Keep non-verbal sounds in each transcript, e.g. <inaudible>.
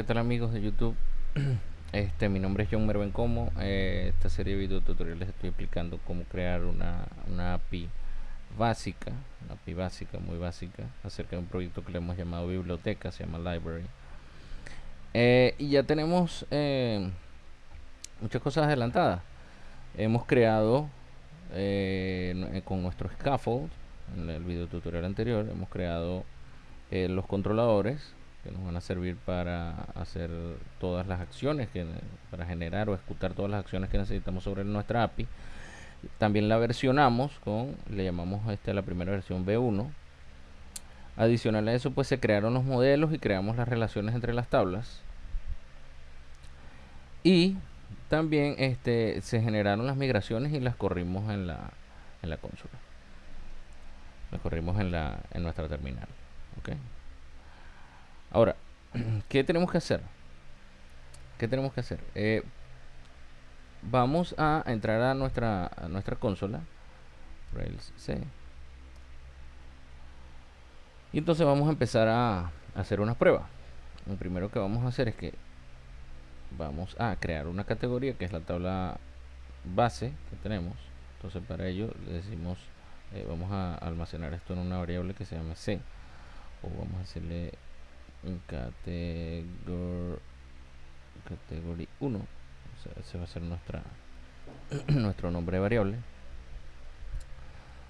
¿Qué tal amigos de YouTube? <clears throat> Este, mi nombre es John Merven Como. Eh, esta serie de video tutoriales estoy explicando cómo crear una, una API básica, una API básica, muy básica, acerca de un proyecto que le hemos llamado biblioteca, se llama Library. Eh, y ya tenemos eh, muchas cosas adelantadas. Hemos creado con nuestro scaffold, en el video tutorial anterior, hemos creado los controladores que nos van a servir para hacer todas las acciones que para generar o ejecutar todas las acciones que necesitamos sobre nuestra API también la versionamos con le llamamos a la primera versión B1 adicional a eso pues se crearon los modelos y creamos las relaciones entre las tablas. Y también este se generaron las migraciones y las corrimos en la en la consola. Las corrimos en la en nuestra terminal ok Ahora, <clears throat> ¿qué tenemos que hacer? ¿Qué tenemos que hacer? Eh, vamos a entrar a nuestra, nuestra consola. Rails C. Y entonces vamos a empezar a, hacer una prueba. Lo primero que vamos a hacer es que vamos a crear una categoría que es la tabla base que tenemos. Entonces para ello le decimos, eh, vamos a almacenar esto en una variable que se llama C. O vamos a hacerle category category 1 ese va a ser nuestra <clears throat> nuestro nombre variable.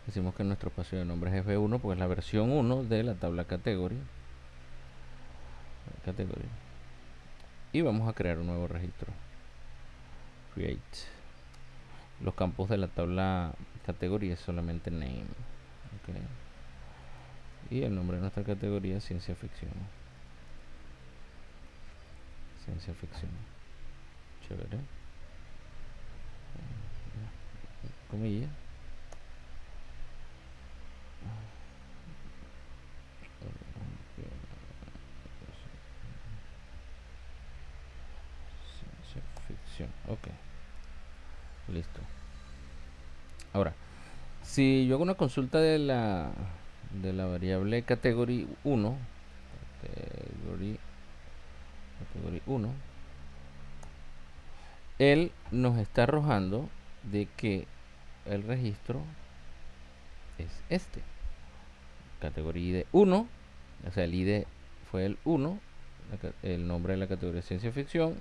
Decimos que nuestro espacio de nombre es f1 porque es la versión 1 de la tabla category category y vamos a crear un nuevo registro. Create. Los campos de la tabla categoría es solamente name y el nombre de nuestra categoría ciencia ficción ciencia ficción. Chévere. Comilla. Ciencia ficción. Ok. Listo. Ahora, si yo hago una consulta de la de la variable category 1, category 1 él nos está arrojando de que el registro es este categoría ID 1 o sea el ID fue el 1 el nombre de la categoría ciencia ficción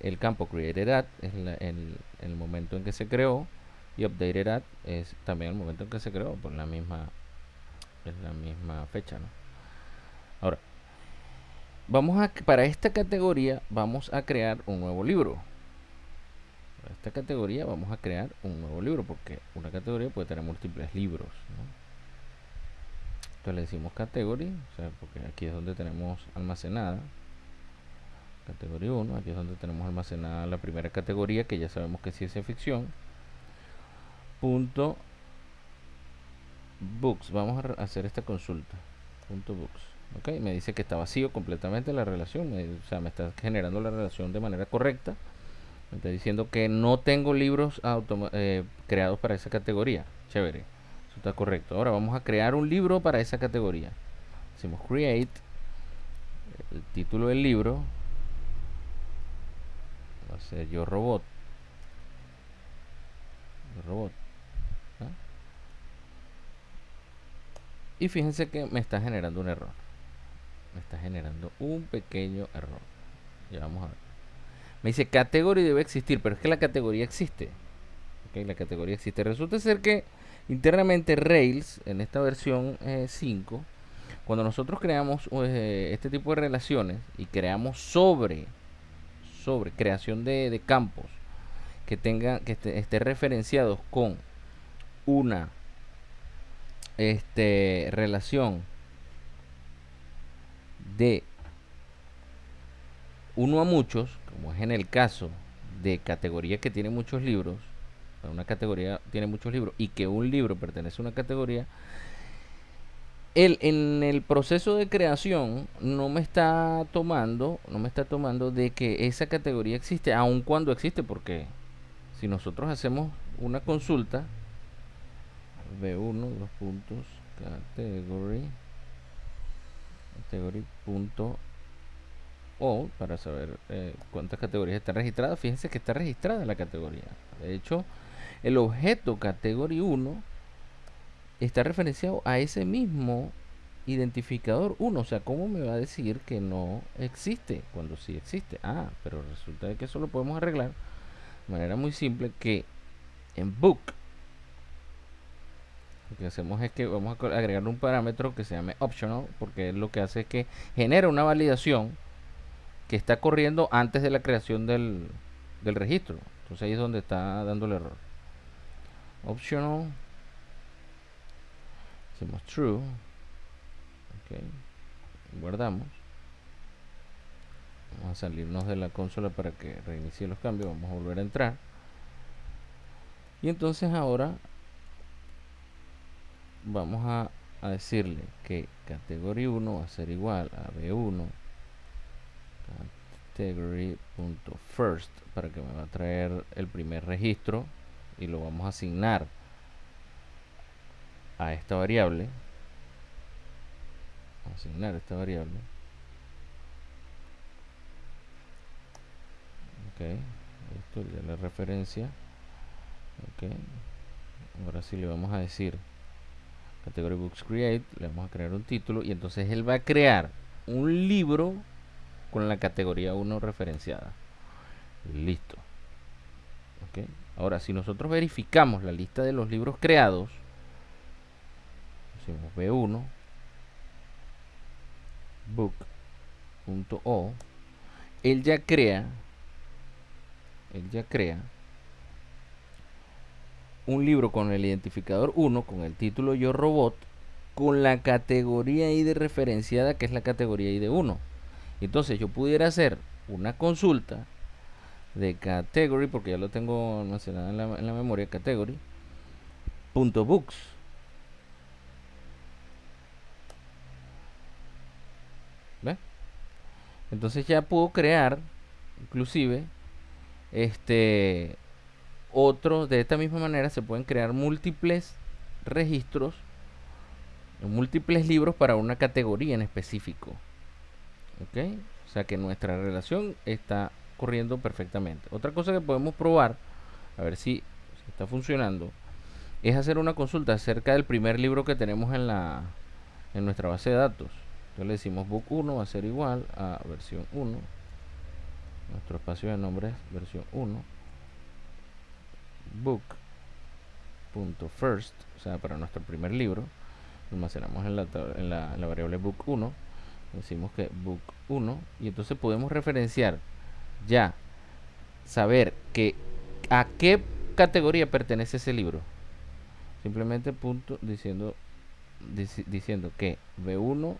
el campo created at es el, el, momento en que se creó y updated at es también el momento en que se creó por la misma es la misma fecha ¿no? ahora vamos a para esta categoría vamos a crear un nuevo libro. Para esta categoría vamos a crear un nuevo libro porque una categoría puede tener múltiples libros entonces le decimos category o sea porque aquí es donde tenemos almacenada. Categoría 1 aquí es donde tenemos almacenada la primera categoría que ya sabemos que es ciencia ficción. Punto books vamos a hacer esta consulta. Punto books ok me dice que está vacío completamente la relación o sea me está generando la relación de manera correcta me está diciendo que no tengo libros eh, creados para esa categoría. Chévere eso está correcto. Ahora vamos a crear un libro para esa categoría. Decimos create el título del libro va a ser yo robot. Robot y fíjense que me está generando un error está generando un pequeño error. Ya vamos a ver. Me dice categoría debe existir, pero es que la categoría existe. Okay, la categoría existe. Resulta ser que internamente Rails, en esta versión 5, eh, cuando nosotros creamos eh, este tipo de relaciones y creamos sobre, sobre creación de, campos que tengan, que esté, esté referenciados con una este, relación de uno a muchos, como es en el caso de categoría que tiene muchos libros, una categoría tiene muchos libros y que un libro pertenece a una categoría, él en el proceso de creación no me está tomando, no me está tomando de que esa categoría existe, aun cuando existe, porque si nosotros hacemos una consulta, B1, dos puntos, category, category punto O para saber eh, cuántas categorías están registradas. Fíjense que está registrada la categoría. De hecho, el objeto categoría 1 está referenciado a ese mismo identificador 1. O sea, ¿cómo me va a decir que no existe cuando sí existe? Ah, pero resulta que eso lo podemos arreglar de manera muy simple que en book lo que hacemos es que vamos a agregar un parámetro que se llame optional porque lo que hace es que genera una validación que está corriendo antes de la creación del, del registro. Entonces ahí es donde está dando el error. Optional hacemos true guardamos. Vamos a salirnos de la consola para que reinicie los cambios vamos a volver a entrar. Y entonces ahora vamos a, decirle que categoría 1 va a ser igual a b1 category.first para que me va a traer el primer registro y lo vamos a asignar a esta variable. Asignar esta variable. Ok esto ya la referencia. Ok ahora sí le vamos a decir category books create le vamos a crear un título y entonces él va a crear un libro con la categoría 1 referenciada. Listo. Ok. Ahora si nosotros verificamos la lista de los libros creados decimos b1 book.o él ya crea él ya crea un libro con el identificador 1, con el título Yo Robot, con la categoría ID referenciada, que es la categoría ID 1. Entonces yo pudiera hacer una consulta de category, porque ya lo tengo almacenado en la, en la memoria, category, punto books. Entonces ya puedo crear, inclusive, este otro, de esta misma manera se pueden crear múltiples registros, múltiples libros para una categoría en específico. ¿Ok? O sea que nuestra relación está corriendo perfectamente. Otra cosa que podemos probar, a ver si, está funcionando, es hacer una consulta acerca del primer libro que tenemos en la en nuestra base de datos. Entonces le decimos book 1 va a ser igual a versión 1. Nuestro espacio de nombre es versión 1 book.first, o sea, para nuestro primer libro, almacenamos en la, en la, variable book 1, decimos que book 1, y entonces podemos referenciar ya, saber que a qué categoría pertenece ese libro. Simplemente punto diciendo diciendo que B1, o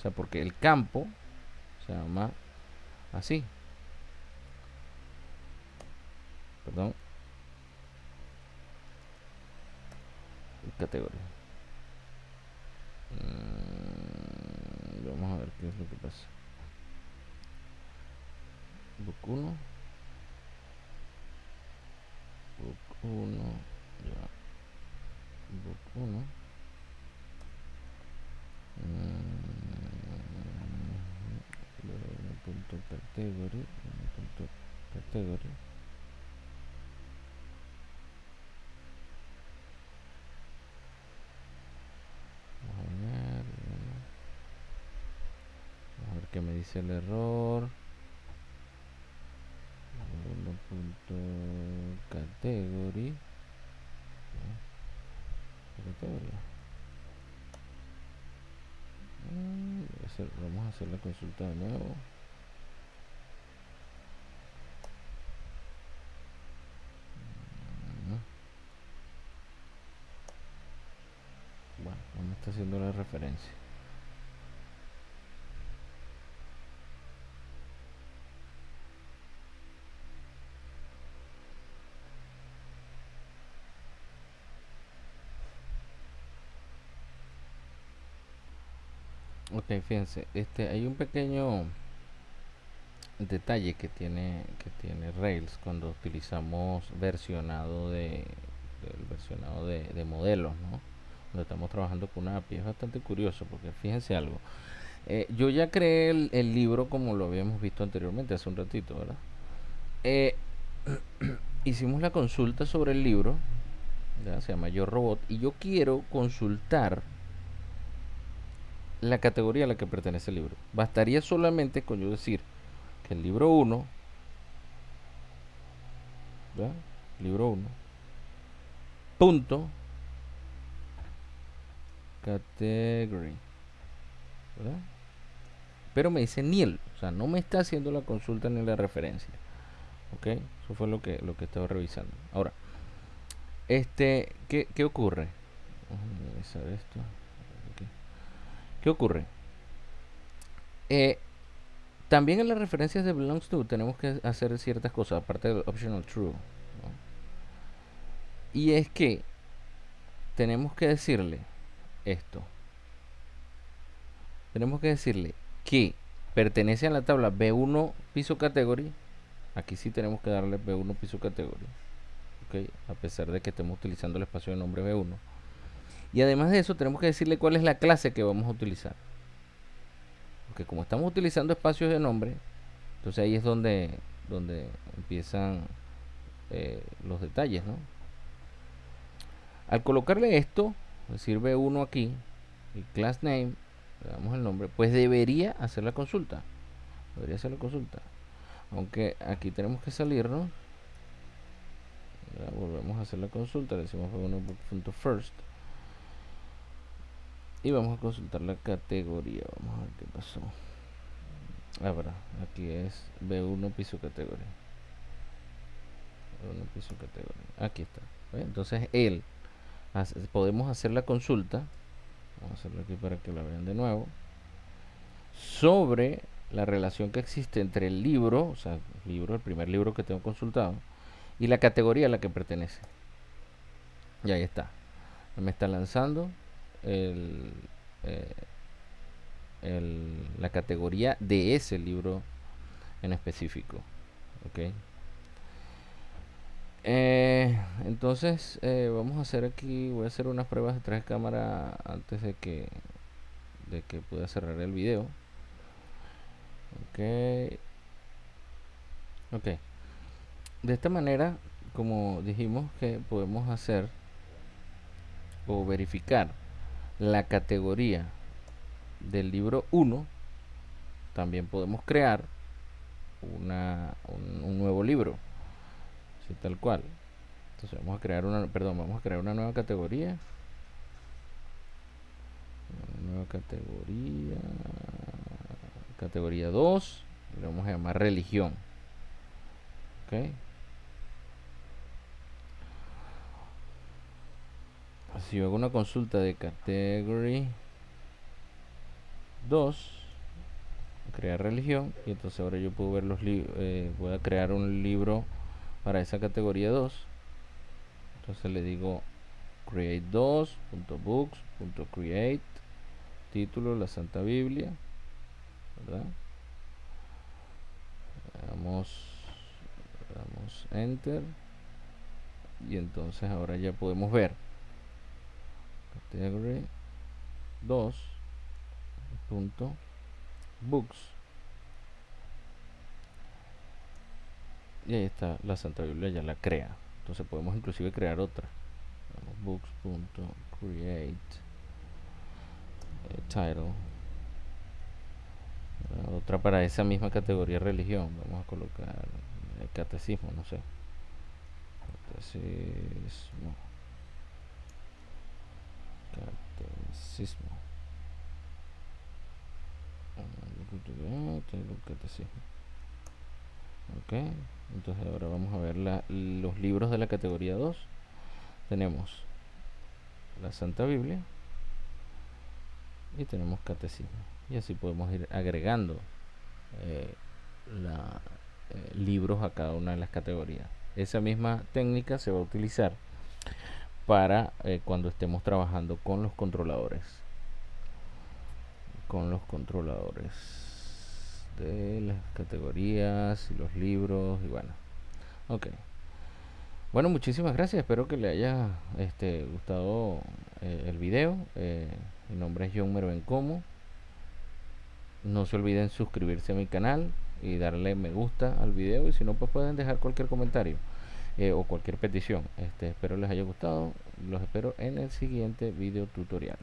sea, porque el campo se llama así. Perdón, categoría. Mm, vamos a ver qué es lo que pasa. Book 1. Book 1. Ya. Book 1. Mm, punto category. Punto category. que me dice el error. Punto category categoría. Mm, vamos a hacer la consulta de nuevo mm. bueno no me está haciendo la referencia Ok, fíjense, este, hay un pequeño detalle que tiene que tiene Rails cuando utilizamos versionado de versionado de, modelos, ¿no? Cuando estamos trabajando con una API es bastante curioso porque fíjense algo. Eh, yo ya creé el, libro como lo habíamos visto anteriormente, hace un ratito, ¿verdad? Eh, <clears throat> hicimos la consulta sobre el libro, ya, se llama Yo Robot, y yo quiero consultar la categoría a la que pertenece el libro. Bastaría solamente con yo decir que el libro 1, libro 1, punto, category. Pero me dice Niel, o sea, no me está haciendo la consulta ni la referencia. ¿Ok? Eso fue lo que, lo que estaba revisando. Ahora, este, ¿qué, qué ocurre? Vamos a revisar esto. ¿Qué ocurre? Eh, también en las referencias de belongs to tenemos que hacer ciertas cosas, aparte del optional true. Y es que tenemos que decirle esto. Tenemos que decirle que pertenece a la tabla B1 piso category. Aquí sí tenemos que darle B1 piso category. A pesar de que estemos utilizando el espacio de nombre B1 y además de eso, tenemos que decirle cuál es la clase que vamos a utilizar. Porque como estamos utilizando espacios de nombre, entonces ahí es donde, donde empiezan eh, los detalles, ¿no? Al colocarle esto, decir B1 aquí, y class name, le damos el nombre, pues debería hacer la consulta. Debería hacer la consulta. Aunque aquí tenemos que salirnos. volvemos a hacer la consulta, le decimos b1.first y vamos a consultar la categoría vamos a ver qué pasó. Ahora aquí es B1 piso categoría. B1 piso categoría. Aquí está entonces él podemos hacer la consulta. Vamos a hacerlo aquí para que la vean de nuevo. Sobre la relación que existe entre el libro o sea libro el primer libro que tengo consultado y la categoría a la que pertenece. Y ahí está. Me está lanzando eh, la categoría de ese libro en específico. ok eh, entonces eh, vamos a hacer aquí, voy a hacer unas pruebas de tres cámaras antes de que de que pueda cerrar el video. Ok. Ok. De esta manera, como dijimos que podemos hacer o verificar la categoría del libro 1 también podemos crear una, un, nuevo libro así tal cual. Entonces vamos a crear una perdón vamos a crear una nueva categoría. Una nueva categoría categoría 2 le vamos a llamar religión ok si hago una consulta de category 2 crear religión y entonces ahora yo puedo ver los libros eh, voy a crear un libro para esa categoría 2 entonces le digo create 2.books.create título la Santa Biblia ¿verdad? damos, damos enter y entonces ahora ya podemos ver category 2 punto. Books. Y ahí está la Santa Biblia ya la crea. Entonces podemos inclusive crear otra. Books punto create eh, title. Otra para esa misma categoría religión. Vamos a colocar el catecismo no sé. Catecismo catecismo. Ok entonces ahora vamos a ver los libros de la categoría 2 tenemos la Santa Biblia y tenemos catecismo. Y así podemos ir agregando eh, eh, libros a cada una de las categorías. Esa misma técnica se va a utilizar para eh, cuando estemos trabajando con los controladores. Con los controladores de las categorías y los libros y bueno. Ok. Bueno muchísimas gracias. Espero que le haya este, gustado eh, el video. Eh, mi nombre es John Mervencomo no se olviden suscribirse a mi canal y darle me gusta al video. Y si no pues pueden dejar cualquier comentario eh, o cualquier petición. Este espero les haya gustado. Los espero en el siguiente video tutorial